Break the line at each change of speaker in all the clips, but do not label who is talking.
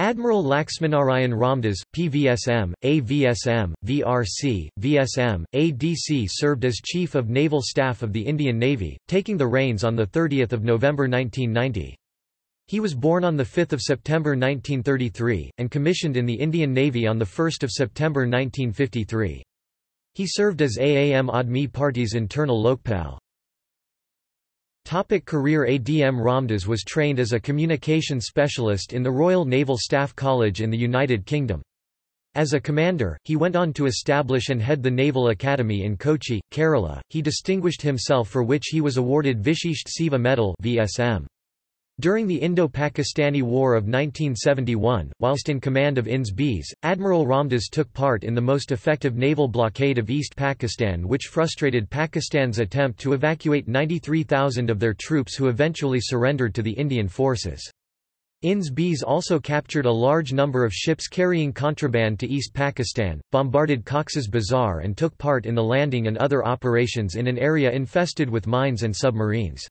Admiral Laxminarayan Ramdas, PVSM, AVSM, VRC, VSM, ADC served as Chief of Naval Staff of the Indian Navy, taking the reins on 30 November 1990. He was born on 5 September 1933, and commissioned in the Indian Navy on 1 September 1953. He served as Aam Aadmi Party's internal Lokpal. Topic career ADM Ramdas was trained as a communication specialist in the Royal Naval Staff College in the United Kingdom. As a commander, he went on to establish and head the Naval Academy in Kochi, Kerala. He distinguished himself for which he was awarded Vishisht Seva Medal (VSM). During the Indo-Pakistani War of 1971, whilst in command of INS Beas, Admiral Ramdas took part in the most effective naval blockade of East Pakistan which frustrated Pakistan's attempt to evacuate 93,000 of their troops who eventually surrendered to the Indian forces. INS Beas also captured a large number of ships carrying contraband to East Pakistan, bombarded Cox's Bazar and took part in the landing and other operations in an area infested with mines and submarines.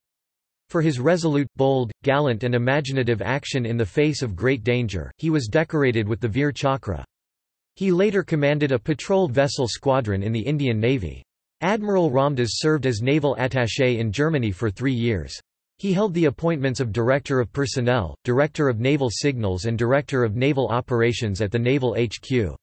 For his resolute, bold, gallant and imaginative action in the face of great danger, he was decorated with the Veer Chakra. He later commanded a patrol vessel squadron in the Indian Navy. Admiral Ramdas served as naval attaché in Germany for three years. He held the appointments of Director of Personnel, Director of Naval Signals and Director of Naval Operations at the Naval HQ.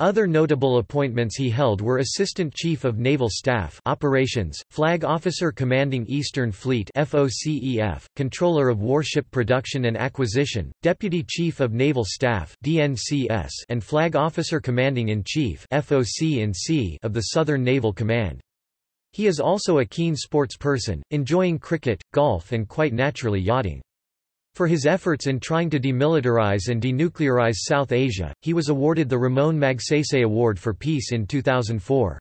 Other notable appointments he held were Assistant Chief of Naval Staff Operations, Flag Officer Commanding Eastern Fleet FOCEF, Controller of Warship Production and Acquisition, Deputy Chief of Naval Staff DNCS, and Flag Officer Commanding-in-Chief FOC of the Southern Naval Command. He is also a keen sports person, enjoying cricket, golf and quite naturally yachting. For his efforts in trying to demilitarize and denuclearize South Asia, he was awarded the Ramon Magsaysay Award for Peace in 2004.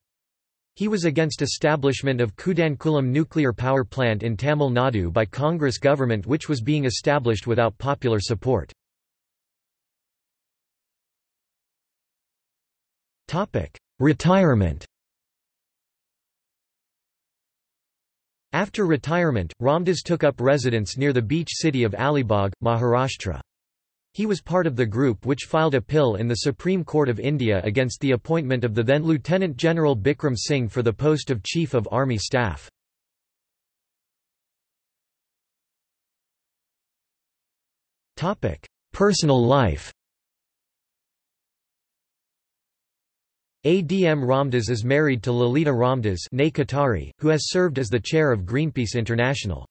He was against establishment of Kudankulam nuclear power plant in Tamil Nadu by Congress government which was being established without popular support. Retirement After retirement, Ramdas took up residence near the beach city of Alibag, Maharashtra. He was part of the group which filed a PIL in the Supreme Court of India against the appointment of the then Lieutenant General Bikram Singh for the post of Chief of Army Staff. Personal life ADM Ramdas is married to Lalita Ramdas who has served as the chair of Greenpeace International.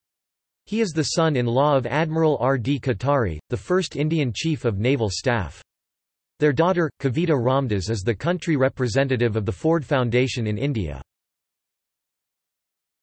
He is the son-in-law of Admiral R. D. Katari, the first Indian Chief of Naval Staff. Their daughter, Kavita Ramdas is the country representative of the Ford Foundation in India.